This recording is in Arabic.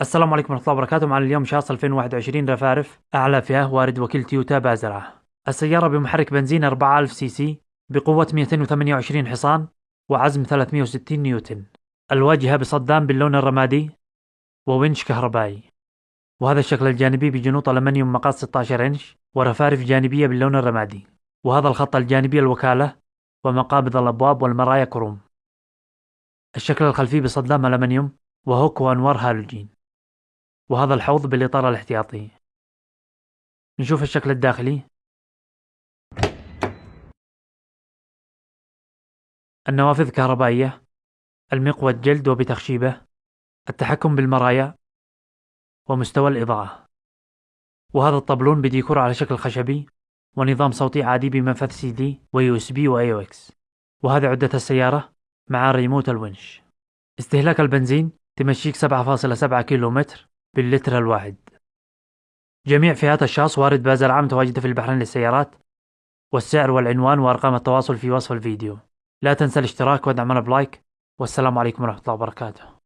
السلام عليكم ورحمة الله وبركاته. معنا اليوم شاص 2021 رفارف أعلى فئة وارد وكيل تويوتا بازرعة السيارة بمحرك بنزين 4000 سي سي بقوة 228 حصان وعزم 360 نيوتن. الواجهة بصدام باللون الرمادي وونش كهربائي. وهذا الشكل الجانبي بجنوط ألمنيوم مقاس 16 إنش ورفارف جانبية باللون الرمادي. وهذا الخط الجانبي الوكالة ومقابض الأبواب والمرايا كروم. الشكل الخلفي بصدام ألمنيوم و hook وأنوار هالوجين. وهذا الحوض بالإطار الاحتياطي. نشوف الشكل الداخلي. النوافذ كهربائية. المقود جلد وبتخشيبه. التحكم بالمرايا. ومستوى الإضاءة. وهذا الطبلون بديكور على شكل خشبي. ونظام صوتي عادي بمنفذ سي دي و USB و AUX. وهذه عدة السيارة مع ريموت الونش. استهلاك البنزين. تمشيك 7.7 كيلو متر باللتر الواحد. جميع فئات الشاص وارد بازل متواجدة في البحرين للسيارات والسعر والعنوان وأرقام التواصل في وصف الفيديو. لا تنسى الاشتراك ودعمنا بلايك والسلام عليكم ورحمة الله وبركاته.